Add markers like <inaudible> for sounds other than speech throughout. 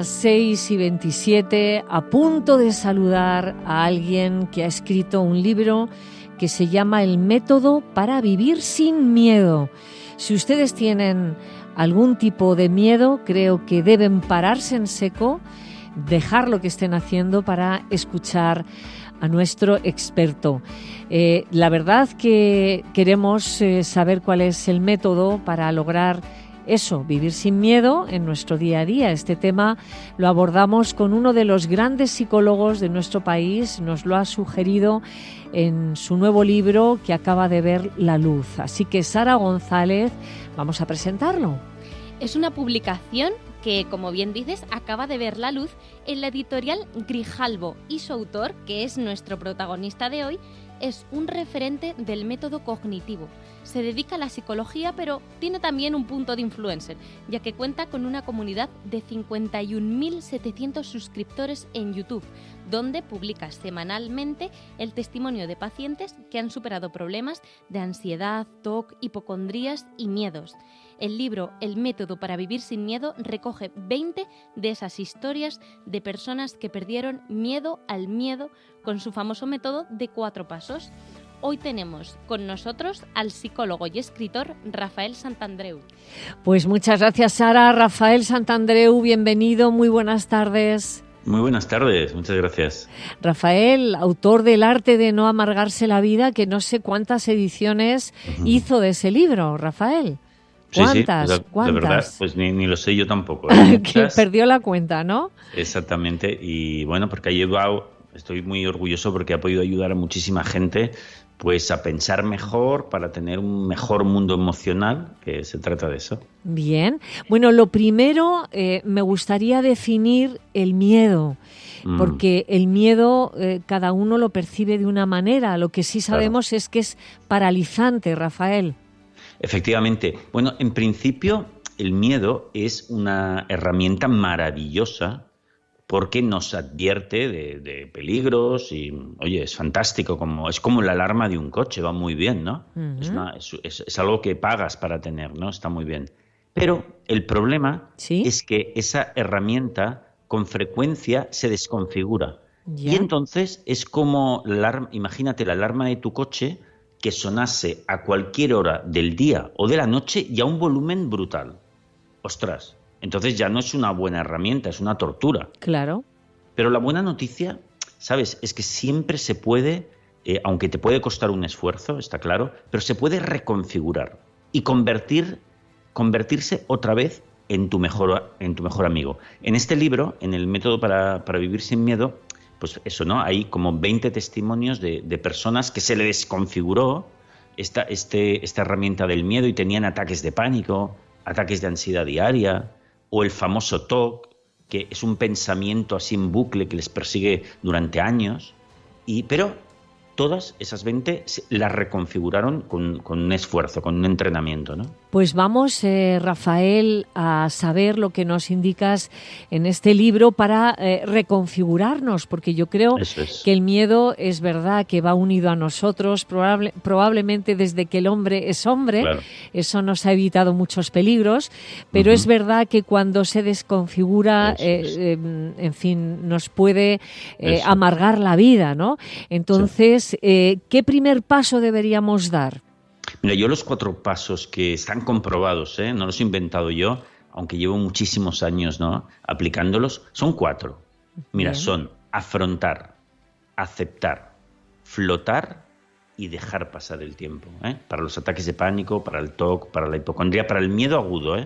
las 6 y 27, a punto de saludar a alguien que ha escrito un libro que se llama El método para vivir sin miedo. Si ustedes tienen algún tipo de miedo, creo que deben pararse en seco, dejar lo que estén haciendo para escuchar a nuestro experto. Eh, la verdad que queremos eh, saber cuál es el método para lograr eso, vivir sin miedo en nuestro día a día. Este tema lo abordamos con uno de los grandes psicólogos de nuestro país, nos lo ha sugerido en su nuevo libro que acaba de ver la luz. Así que Sara González, vamos a presentarlo. Es una publicación que, como bien dices, acaba de ver la luz en la editorial Grijalbo y su autor, que es nuestro protagonista de hoy, es un referente del método cognitivo. Se dedica a la psicología, pero tiene también un punto de influencer, ya que cuenta con una comunidad de 51.700 suscriptores en YouTube, donde publica semanalmente el testimonio de pacientes que han superado problemas de ansiedad, TOC, hipocondrías y miedos. El libro El método para vivir sin miedo recoge 20 de esas historias de personas que perdieron miedo al miedo con su famoso método de cuatro pasos. Hoy tenemos con nosotros al psicólogo y escritor Rafael Santandreu. Pues muchas gracias Sara. Rafael Santandreu, bienvenido, muy buenas tardes. Muy buenas tardes, muchas gracias. Rafael, autor del arte de no amargarse la vida, que no sé cuántas ediciones hizo de ese libro, Rafael. ¿Cuántas? Sí, ¿Cuántas? De verdad, pues ni, lo sé yo tampoco. ¿eh? <laughs> que perdió la cuenta, ¿no? Exactamente. Y bueno, porque ha llevado, estoy muy orgulloso porque ha podido ayudar a muchísima gente pues a pensar mejor para tener un mejor mundo emocional, que se trata de eso. Bien. Bueno, lo primero, eh, me gustaría definir el miedo, mm. porque el miedo eh, cada uno lo percibe de una manera. Lo que sí sabemos es que es paralizante, Rafael. Efectivamente. Bueno, en principio el miedo es una herramienta maravillosa porque nos advierte de, peligros y, oye, es fantástico, como, es como la alarma de un coche, va muy bien, ¿no? es, algo que pagas para tener, ¿no? Está muy bien. Pero el problema es que esa herramienta con frecuencia se desconfigura. Y entonces es como, la, imagínate la alarma de tu coche, que sonase a cualquier hora del día o de la noche y a un volumen brutal. Ostras, entonces ya no es una buena herramienta, es una tortura. Claro. Pero la buena noticia, ¿sabes? Es que siempre se puede, eh, aunque te puede costar un esfuerzo, está claro, pero se puede reconfigurar y convertir, convertirse otra vez en tu mejor, en tu mejor amigo. En este libro, en el método para, para vivir sin miedo, pues eso, ¿no? Hay como 20 testimonios de, personas que se le desconfiguró esta, este, esta herramienta del miedo y tenían ataques de pánico, ataques de ansiedad diaria, o el famoso TOC, que es un pensamiento así en bucle que les persigue durante años. Y, pero todas esas 20 las reconfiguraron con, un esfuerzo, con un entrenamiento. ¿no? Pues vamos, eh, Rafael, a saber lo que nos indicas en este libro para eh, reconfigurarnos, porque yo creo que el miedo es verdad que va unido a nosotros, probablemente desde que el hombre es hombre, eso nos ha evitado muchos peligros, pero es verdad que cuando se desconfigura, eh, em, en fin, nos puede amargar la vida, ¿no? Entonces, ¿qué primer paso deberíamos dar? Mira, yo los cuatro pasos que están comprobados, ¿eh? no los he inventado yo, aunque llevo muchísimos años ¿no? aplicándolos, son cuatro. Mira, son afrontar, aceptar, flotar y dejar pasar el tiempo. ¿eh? Para los ataques de pánico, para el TOC, para la hipocondría, para el miedo agudo.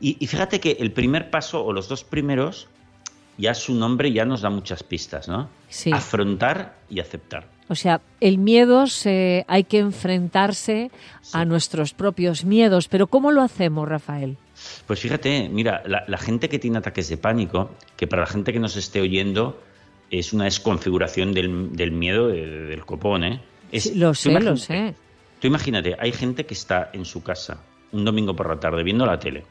Y, y, fíjate que el primer paso o los dos primeros, ya su nombre ya nos da muchas pistas, ¿no? Sí. Afrontar y aceptar. O sea, el miedo se, hay que enfrentarse a nuestros propios miedos, pero ¿cómo lo hacemos, Rafael? Pues fíjate, mira, la, gente que tiene ataques de pánico, que para la gente que nos esté oyendo es una desconfiguración del, miedo del copón, ¿eh? lo sé, lo sé. Tú imagínate, hay gente que está en su casa un domingo por la tarde viendo la tele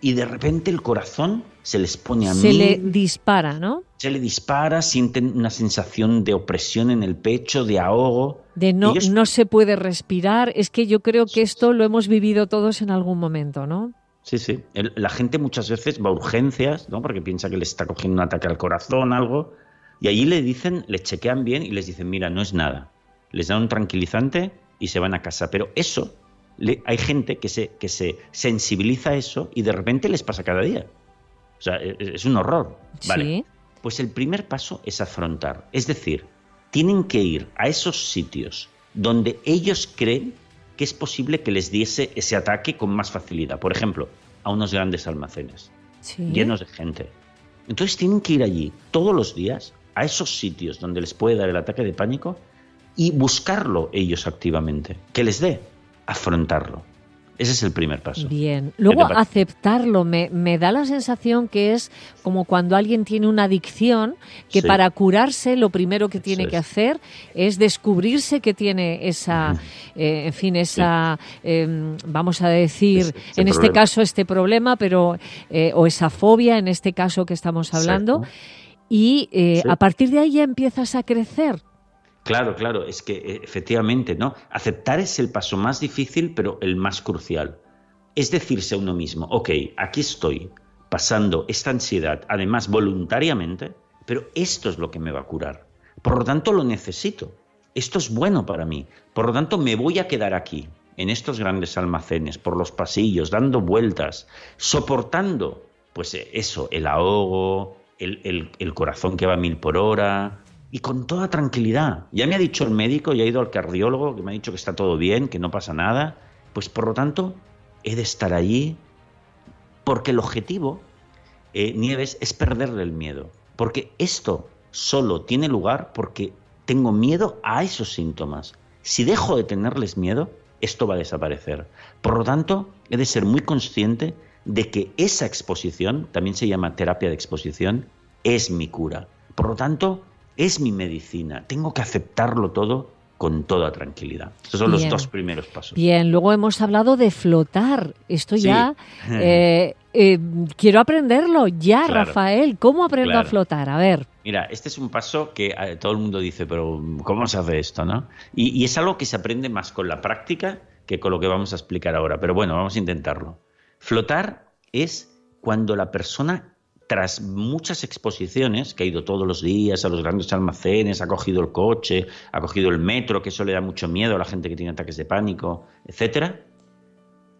y de repente el corazón se les pone a Se le dispara, ¿no? Se le dispara, sienten una sensación de opresión en el pecho, de ahogo. De no, no se puede respirar. Es que yo creo que esto lo hemos vivido todos en algún momento, ¿no? Sí, sí. la gente muchas veces va a urgencias, ¿no? Porque piensa que le está cogiendo un ataque al corazón, algo. Y allí le dicen, le chequean bien y les dicen, mira, no es nada. Les dan un tranquilizante y se van a casa. Pero eso, hay gente que se, que se sensibiliza a eso y de repente les pasa cada día. O sea, e, e, es un horror. Vale. Pues el primer paso es afrontar. Es decir, tienen que ir a esos sitios donde ellos creen que es posible que les diese ese ataque con más facilidad. Por ejemplo, a unos grandes almacenes llenos de gente. Entonces tienen que ir allí todos los días a esos sitios donde les puede dar el ataque de pánico y buscarlo ellos activamente, que les dé, afrontarlo. Ese es el primer paso. Bien. Luego aceptarlo. Me, da la sensación que es como cuando alguien tiene una adicción, que para curarse lo primero que tiene que hacer es descubrirse que tiene esa, eh, en fin, esa, em, vamos a decir, en este caso este problema, pero eh, o esa fobia, en este caso que estamos hablando. Y eh, a partir de ahí ya empiezas a crecer. Claro, claro, es que eh, efectivamente, ¿no? Aceptar es el paso más difícil, pero el más crucial. Es decirse a uno mismo, ok, aquí estoy pasando esta ansiedad, además voluntariamente, pero esto es lo que me va a curar. Por lo tanto, lo necesito. Esto es bueno para mí. Por lo tanto, me voy a quedar aquí, en estos grandes almacenes, por los pasillos, dando vueltas, soportando, pues eh, eso, el ahogo, el, el corazón que va a mil por hora, y con toda tranquilidad. Ya me ha dicho el médico, ya ha ido al cardiólogo, que me ha dicho que está todo bien, que no pasa nada. Pues por lo tanto, he de estar allí porque el objetivo, eh, Nieves, es perderle el miedo. Porque esto solo tiene lugar porque tengo miedo a esos síntomas. Si dejo de tenerles miedo, esto va a desaparecer. Por lo tanto, he de ser muy consciente de que esa exposición, también se llama terapia de exposición, es mi cura. Por lo tanto, es mi medicina, tengo que aceptarlo todo con toda tranquilidad. Estos son los dos primeros pasos. Bien, luego hemos hablado de flotar. Esto ya <laughs> eh, eh, quiero aprenderlo ya, Rafael. ¿Cómo aprendo a flotar? A ver. Mira, este es un paso que eh, todo el mundo dice, pero ¿cómo se hace esto? ¿no? y es algo que se aprende más con la práctica que con lo que vamos a explicar ahora. Pero bueno, vamos a intentarlo. Flotar es cuando la persona tras muchas exposiciones, que ha ido todos los días a los grandes almacenes, ha cogido el coche, ha cogido el metro, que eso le da mucho miedo a la gente que tiene ataques de pánico, etcétera,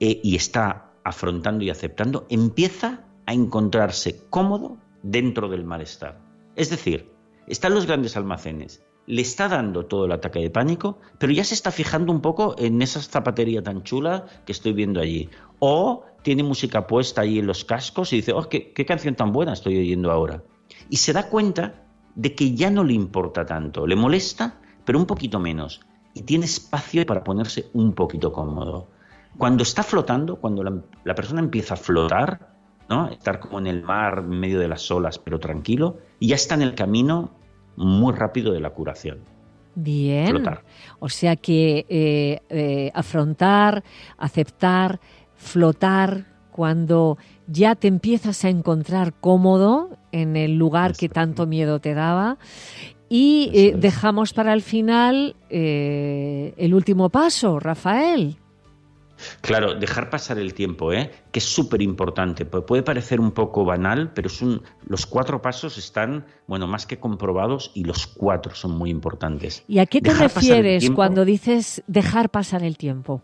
eh, y está afrontando y aceptando, empieza a encontrarse cómodo dentro del malestar. Es decir, está en los grandes almacenes, le está dando todo el ataque de pánico, pero ya se está fijando un poco en esa zapatería tan chula que estoy viendo allí. O tiene música puesta ahí en los cascos y dice, oh, qué, canción tan buena estoy oyendo ahora. Y se da cuenta de que ya no le importa tanto, le molesta, pero un poquito menos. Y tiene espacio para ponerse un poquito cómodo. Cuando está flotando, cuando la, persona empieza a flotar, ¿no? estar como en el mar, en medio de las olas, pero tranquilo, y ya está en el camino muy rápido de la curación. Bien. O sea que eh, eh, afrontar, aceptar, flotar cuando ya te empiezas a encontrar cómodo en el lugar que tanto miedo te daba. Y eh, dejamos para el final el último paso, Rafael. Claro, dejar pasar el tiempo, ¿eh? que es súper importante. Puede parecer un poco banal, pero es los cuatro pasos están, bueno, más que comprobados y los cuatro son muy importantes. ¿Y a qué te refieres cuando dices dejar pasar el tiempo?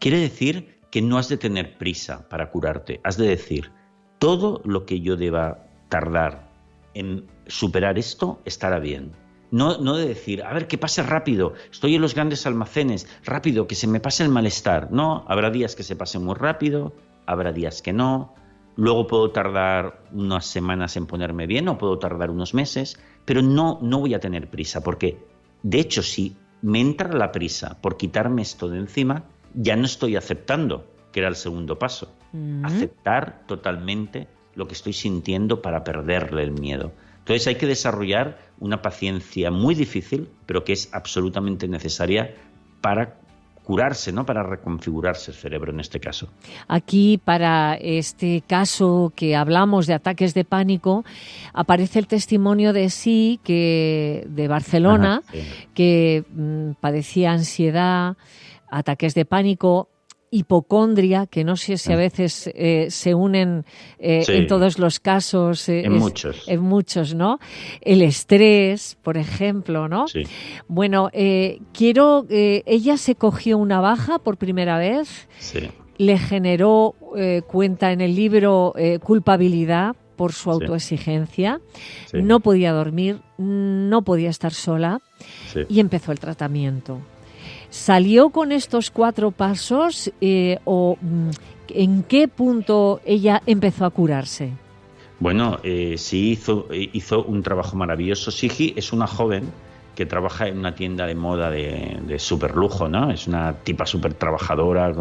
Quiere decir que no has de tener prisa para curarte. Has de decir, todo lo que yo deba tardar en superar esto estará bien no, no de decir, a ver, que pase rápido, estoy en los grandes almacenes, rápido, que se me pase el malestar. No, habrá días que se pasen muy rápido, habrá días que no. Luego puedo tardar unas semanas en ponerme bien o puedo tardar unos meses, pero no, no voy a tener prisa, porque de hecho si me entra la prisa por quitarme esto de encima, ya no estoy aceptando, que era el segundo paso. Aceptar totalmente lo que estoy sintiendo para perderle el miedo. Entonces hay que desarrollar una paciencia muy difícil, pero que es absolutamente necesaria para curarse, ¿no? Para reconfigurarse el cerebro en este caso. Aquí, para este caso que hablamos de ataques de pánico, aparece el testimonio de sí que de Barcelona, que mm, padecía ansiedad, ataques de pánico hipocondria, que no sé si a veces eh, se unen eh, en todos los casos. en muchos. En muchos, ¿no? El estrés, por ejemplo, ¿no? Sí. Bueno, quiero. ella se cogió una baja por primera vez. Sí. Le generó, cuenta en el libro, culpabilidad por su autoexigencia, no podía dormir, no podía estar sola y empezó el tratamiento. ¿Salió con estos cuatro pasos eh, o mm, en qué punto ella empezó a curarse? Bueno, eh, sí hizo, un trabajo maravilloso. Sigi es una joven que trabaja en una tienda de moda de, de super lujo, ¿no? Es una tipa súper trabajadora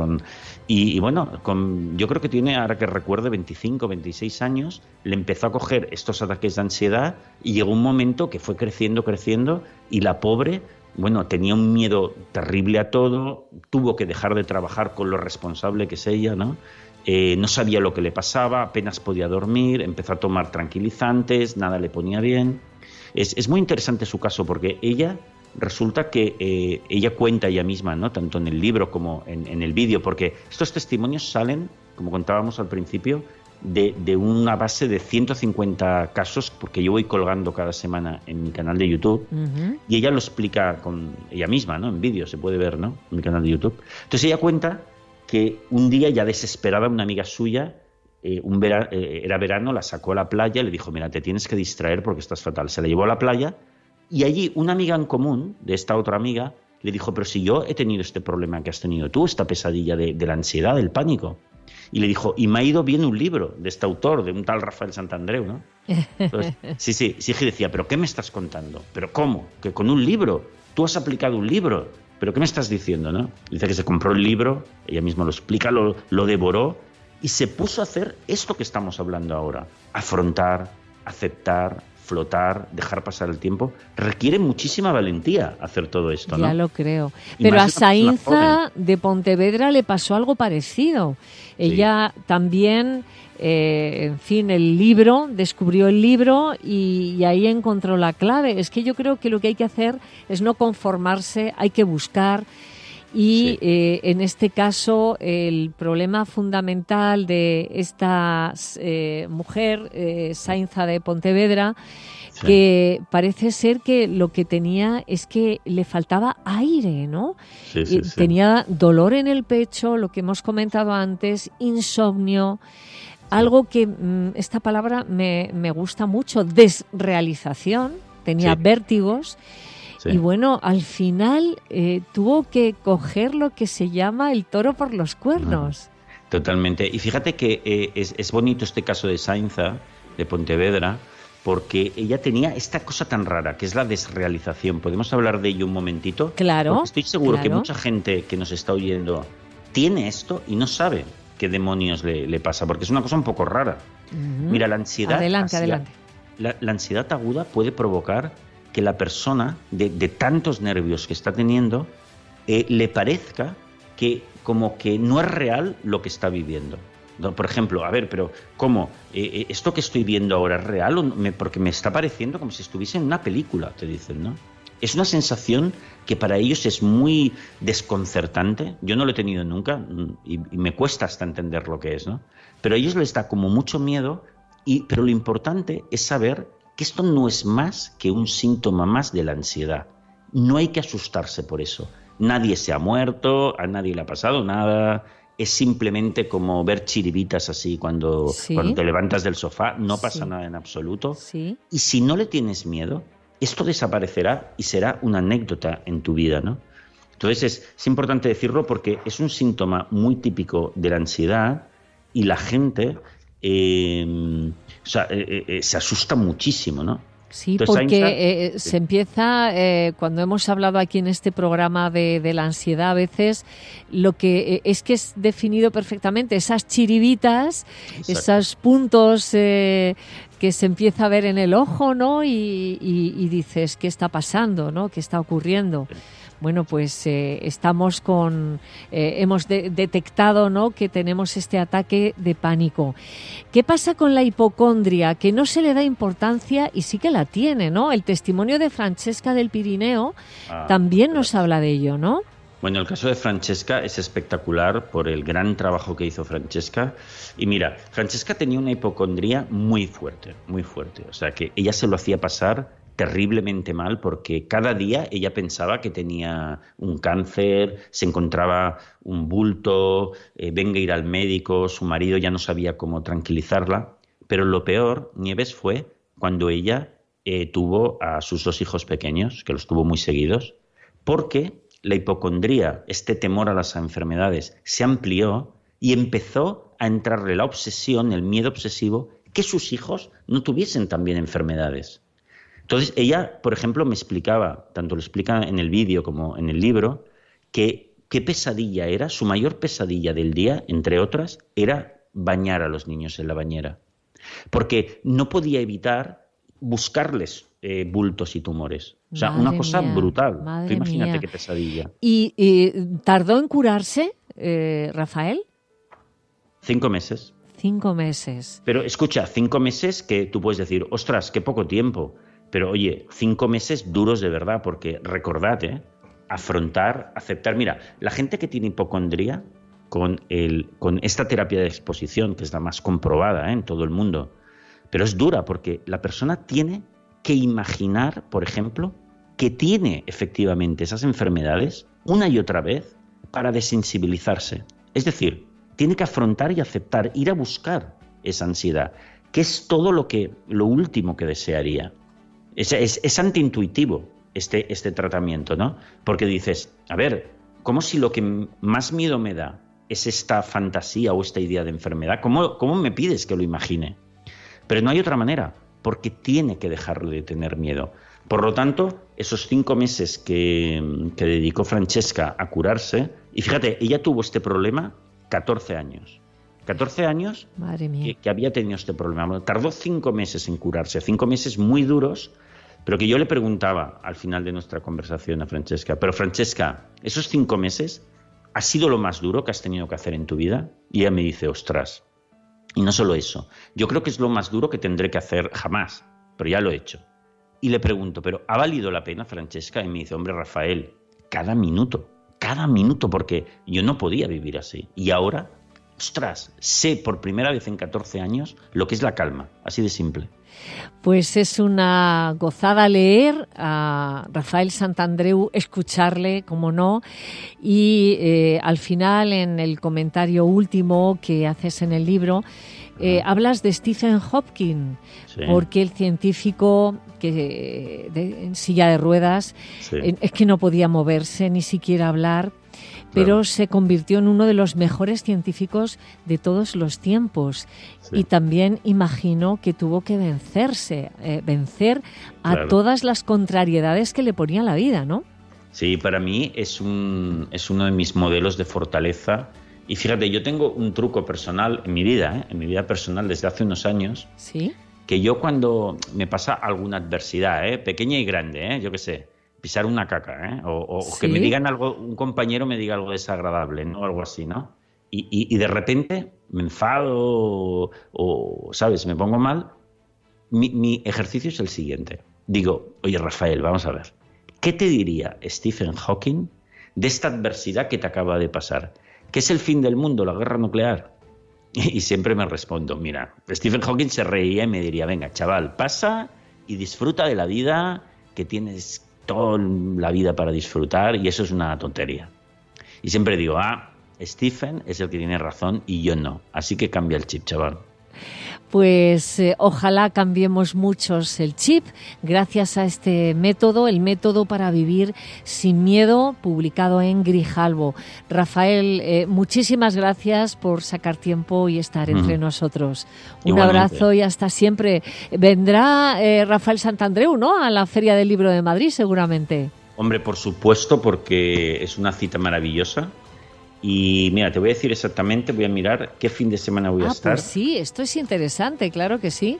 y, bueno, con, yo creo que tiene, ahora que recuerde, 25, 26 años, le empezó a coger estos ataques de ansiedad y llegó un momento que fue creciendo, creciendo y la pobre, bueno, tenía un miedo terrible a todo, tuvo que dejar de trabajar con lo responsable que es ella, ¿no? Eh, no sabía lo que le pasaba, apenas podía dormir, empezó a tomar tranquilizantes, nada le ponía bien. Es, es muy interesante su caso porque ella resulta que eh, ella cuenta ella misma, ¿no? tanto en el libro como en, el vídeo, porque estos testimonios salen, como contábamos al principio, de, una base de 150 casos, porque yo voy colgando cada semana en mi canal de YouTube, y ella lo explica con ella misma, ¿no? en vídeo, se puede ver ¿no? en mi canal de YouTube. Entonces ella cuenta que un día ya desesperada una amiga suya, eh, un eh, era verano, la sacó a la playa le dijo, mira, te tienes que distraer porque estás fatal. Se la llevó a la playa y allí una amiga en común de esta otra amiga le dijo, pero si yo he tenido este problema que has tenido tú, esta pesadilla de, la ansiedad, del pánico. Y le dijo, y me ha ido bien un libro de este autor, de un tal Rafael Santandreu, ¿no? <laughs> sí, sí, sí, decía, pero ¿qué me estás contando? ¿Pero cómo? ¿Que con un libro? ¿Tú has aplicado un libro? ¿Pero qué me estás diciendo, no? Dice que se compró el libro, ella misma lo explica, lo, lo devoró y se puso a hacer esto que estamos hablando ahora, afrontar, aceptar, flotar, dejar pasar el tiempo, requiere muchísima valentía hacer todo esto, ¿no? Ya lo creo. Pero a Sainza de Pontevedra le pasó algo parecido. Ella también, eh, en fin, el libro, descubrió el libro y, ahí encontró la clave. Es que yo creo que lo que hay que hacer es no conformarse, hay que buscar. Y eh, en este caso, el problema fundamental de esta eh, mujer, eh, Sainza de Pontevedra, que parece ser que lo que tenía es que le faltaba aire, ¿no? tenía dolor en el pecho, lo que hemos comentado antes, insomnio. Algo que mm, esta palabra me, me gusta mucho, desrealización, tenía vértigos y bueno, al final eh, tuvo que coger lo que se llama el toro por los cuernos. Totalmente. Y fíjate que eh, es, bonito este caso de Sainza, de Pontevedra, porque ella tenía esta cosa tan rara, que es la desrealización. ¿Podemos hablar de ello un momentito? Claro. estoy seguro que mucha gente que nos está oyendo tiene esto y no sabe qué demonios le, pasa, porque es una cosa un poco rara. Mira, la ansiedad. Adelante, adelante. la ansiedad aguda puede provocar que la persona, de, tantos nervios que está teniendo, eh, le parezca que como que no es real lo que está viviendo. Por ejemplo, a ver, pero ¿cómo? Eh, eh, ¿Esto que estoy viendo ahora es real? O porque me está pareciendo como si estuviese en una película, te dicen, ¿no? Es una sensación que para ellos es muy desconcertante. Yo no lo he tenido nunca mm, y, me cuesta hasta entender lo que es, ¿no? Pero a ellos les da como mucho miedo, y, pero lo importante es saber que esto no es más que un síntoma más de la ansiedad. No hay que asustarse por eso. Nadie se ha muerto, a nadie le ha pasado nada. Es simplemente como ver chiribitas así cuando, cuando te levantas del sofá. No pasa nada en absoluto. Y si no le tienes miedo, esto desaparecerá y será una anécdota en tu vida, ¿no? Entonces es, importante decirlo porque es un síntoma muy típico de la ansiedad y la gente eh, o sea, eh, eh, eh, se asusta muchísimo, ¿no? Sí, porque se empieza, cuando hemos hablado aquí en este programa de, la ansiedad, a veces lo que es que es definido perfectamente, esas chiribitas, esos puntos que se empieza a ver en el ojo, ¿no? Y, y, dices, ¿qué está pasando, ¿no? ¿Qué está ocurriendo? Bueno, pues eh, estamos con, eh, hemos detectado ¿no? que tenemos este ataque de pánico. ¿Qué pasa con la hipocondria? Que no se le da importancia y sí que la tiene, ¿no? El testimonio de Francesca del Pirineo ah, también nos habla de ello, ¿no? Bueno, el caso de Francesca es espectacular por el gran trabajo que hizo Francesca. Y mira, Francesca tenía una hipocondría muy fuerte, muy fuerte. O sea, que ella se lo hacía pasar terriblemente mal porque cada día ella pensaba que tenía un cáncer, se encontraba un bulto, eh, venga a ir al médico, su marido ya no sabía cómo tranquilizarla. Pero lo peor, Nieves, fue cuando ella eh, tuvo a sus dos hijos pequeños, que los tuvo muy seguidos, porque la hipocondría, este temor a las enfermedades, se amplió y empezó a entrarle la obsesión, el miedo obsesivo, que sus hijos no tuviesen también enfermedades. Entonces, ella, por ejemplo, me explicaba, tanto lo explica en el vídeo como en el libro, que qué pesadilla era, su mayor pesadilla del día, entre otras, era bañar a los niños en la bañera. Porque no podía evitar buscarles eh, bultos y tumores. O sea, una cosa brutal. imagínate qué pesadilla. ¿Y, tardó en curarse, eh, Rafael? Cinco meses. Cinco meses. Pero escucha, cinco meses que tú puedes decir, ostras, qué poco tiempo. Pero oye, cinco meses duros de verdad, porque recordad, ¿eh? afrontar, aceptar. Mira, la gente que tiene hipocondría, con, el, con esta terapia de exposición, que es la más comprobada en todo el mundo, pero es dura porque la persona tiene que imaginar, por ejemplo, que tiene efectivamente esas enfermedades una y otra vez para desensibilizarse. Es decir, tiene que afrontar y aceptar, ir a buscar esa ansiedad, que es todo lo que lo último que desearía. Es, antiintuitivo este, este tratamiento, ¿no? Porque dices, a ver, ¿cómo si lo que más miedo me da es esta fantasía o esta idea de enfermedad? ¿Cómo, cómo me pides que lo imagine? Pero no hay otra manera porque tiene que dejarle de tener miedo. Por lo tanto, esos cinco meses que, dedicó Francesca a curarse, y fíjate, ella tuvo este problema 14 años. 14 años Que, había tenido este problema. Tardó cinco meses en curarse, cinco meses muy duros, pero que yo le preguntaba al final de nuestra conversación a Francesca, pero Francesca, esos cinco meses ha sido lo más duro que has tenido que hacer en tu vida? Y ella me dice, ostras, y no solo eso, yo creo que es lo más duro que tendré que hacer jamás, pero ya lo he hecho. Y le pregunto, ¿pero ha valido la pena, Francesca? Y me dice, hombre, Rafael, cada minuto, cada minuto, porque yo no podía vivir así. Y ahora, ostras, sé por primera vez en 14 años lo que es la calma, así de simple. Pues es una gozada leer a Rafael Santandreu, escucharle, como no, y eh, al final, en el comentario último que haces en el libro, eh, hablas de Stephen Hopkins, porque el científico que en silla de ruedas es que no podía moverse ni siquiera hablar pero se convirtió en uno de los mejores científicos de todos los tiempos. Y también imagino que tuvo que vencerse, eh, vencer a todas las contrariedades que le ponía la vida, ¿no? Sí, para mí es, un, es uno de mis modelos de fortaleza. Y fíjate, yo tengo un truco personal en mi vida, ¿eh? en mi vida personal desde hace unos años. Sí. Que yo cuando me pasa alguna adversidad, ¿eh? pequeña y grande, yo qué sé, pisar una caca, ¿eh? O, que me digan algo, un compañero me diga algo desagradable, ¿no? Algo así, ¿no? Y, de repente me enfado o, ¿sabes? Me pongo mal. Mi, mi, ejercicio es el siguiente. Digo, oye Rafael, vamos a ver. ¿Qué te diría Stephen Hawking de esta adversidad que te acaba de pasar? ¿Qué es el fin del mundo, la guerra nuclear? Y siempre me respondo, mira, Stephen Hawking se reía y me diría, venga, chaval, pasa y disfruta de la vida que tienes toda la vida para disfrutar y eso es una tontería. Y siempre digo, ah, Stephen es el que tiene razón y yo no. Así que cambia el chip, chaval pues eh, ojalá cambiemos muchos el chip gracias a este método, el método para vivir sin miedo, publicado en Grijalvo. Rafael, eh, muchísimas gracias por sacar tiempo y estar entre nosotros. Un abrazo y hasta siempre. Vendrá eh, Rafael Santandreu, ¿no? A la Feria del Libro de Madrid, seguramente. Hombre, por supuesto, porque es una cita maravillosa y mira, te voy a decir exactamente, voy a mirar qué fin de semana voy a ah, estar. Pues sí, esto es interesante, claro que sí.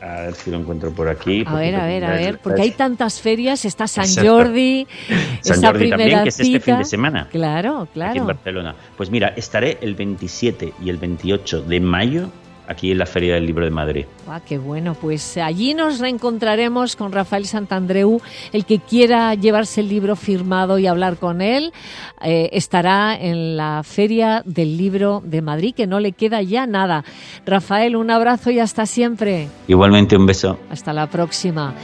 A ver si lo encuentro por aquí. A ver, a ver, a ver, porque hay tantas ferias, está San Jordi, <laughs> San Jordi también, que es este fin de semana. Claro, claro. Aquí en Barcelona. Pues mira, estaré el 27 y el 28 de mayo aquí en la Feria del Libro de Madrid. Ah, qué bueno, pues allí nos reencontraremos con Rafael Santandreu. El que quiera llevarse el libro firmado y hablar con él eh, estará en la Feria del Libro de Madrid, que no le queda ya nada. Rafael, un abrazo y hasta siempre. Igualmente un beso. Hasta la próxima.